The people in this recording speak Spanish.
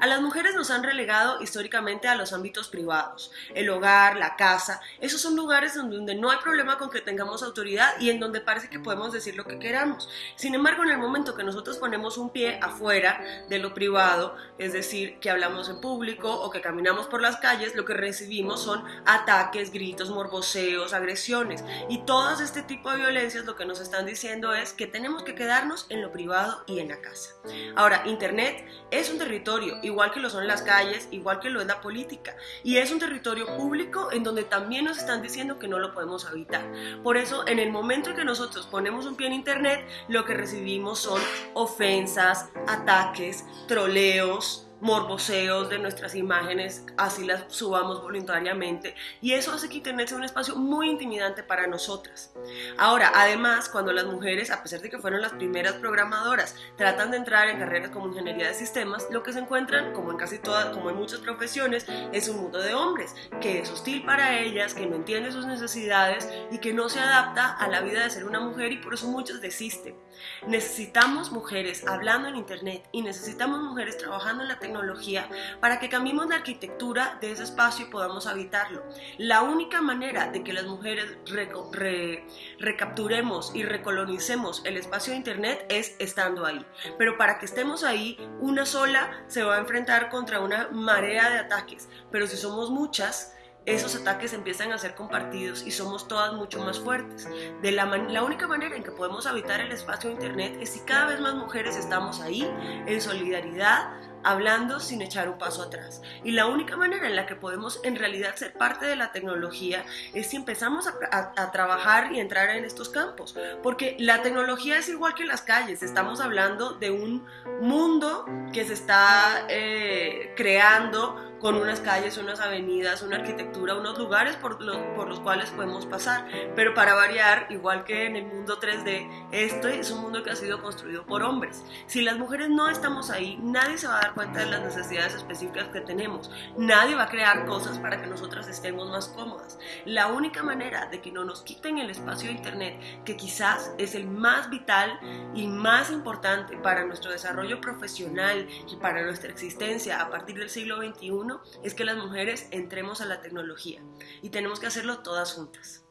A las mujeres nos han relegado históricamente a los ámbitos privados, el hogar, la casa, esos son lugares donde no hay problema con que tengamos autoridad y en donde parece que podemos decir lo que queramos. Sin embargo, en el momento que nosotros ponemos un pie afuera de lo privado, es decir, que hablamos en público o que caminamos por las calles, lo que recibimos son ataques, gritos, morboseos, agresiones y todo este tipo de violencias lo que nos están diciendo es que tenemos que quedarnos en lo privado y en la casa. Ahora, Internet es un territorio igual que lo son las calles, igual que lo es la política. Y es un territorio público en donde también nos están diciendo que no lo podemos habitar. Por eso, en el momento en que nosotros ponemos un pie en Internet, lo que recibimos son ofensas, ataques, troleos, morboseos de nuestras imágenes, así las subamos voluntariamente y eso hace que Internet sea un espacio muy intimidante para nosotras. Ahora, además, cuando las mujeres, a pesar de que fueron las primeras programadoras, tratan de entrar en carreras como ingeniería de sistemas, lo que se encuentran, como en casi todas, como en muchas profesiones, es un mundo de hombres, que es hostil para ellas, que no entiende sus necesidades y que no se adapta a la vida de ser una mujer y por eso muchos desisten. Necesitamos mujeres hablando en Internet y necesitamos mujeres trabajando en la tecnología para que cambiemos la arquitectura de ese espacio y podamos habitarlo. La única manera de que las mujeres recapturemos y recolonicemos el espacio de Internet es estando ahí. Pero para que estemos ahí, una sola se va a enfrentar contra una marea de ataques. Pero si somos muchas, esos ataques empiezan a ser compartidos y somos todas mucho más fuertes. De la, la, única manera en que podemos habitar el espacio de Internet es si cada vez más mujeres estamos ahí, en solidaridad, hablando sin echar un paso atrás. Y la única manera en la que podemos en realidad ser parte de la tecnología es si empezamos a, trabajar y entrar en estos campos. Porque la tecnología es igual que las calles. Estamos hablando de un mundo que se está eh, creando con unas calles, unas avenidas, una arquitectura, unos lugares por los, por los cuales podemos pasar. Pero para variar, igual que en el mundo 3D, este es un mundo que ha sido construido por hombres. Si las mujeres no estamos ahí, nadie se va a dar cuenta de las necesidades específicas que tenemos. Nadie va a crear cosas para que nosotras estemos más cómodas. La única manera de que no nos quiten el espacio de Internet, que quizás es el más vital y más importante para nuestro desarrollo profesional y para nuestra existencia a partir del siglo XXI, es que las mujeres entremos a la tecnología y tenemos que hacerlo todas juntas.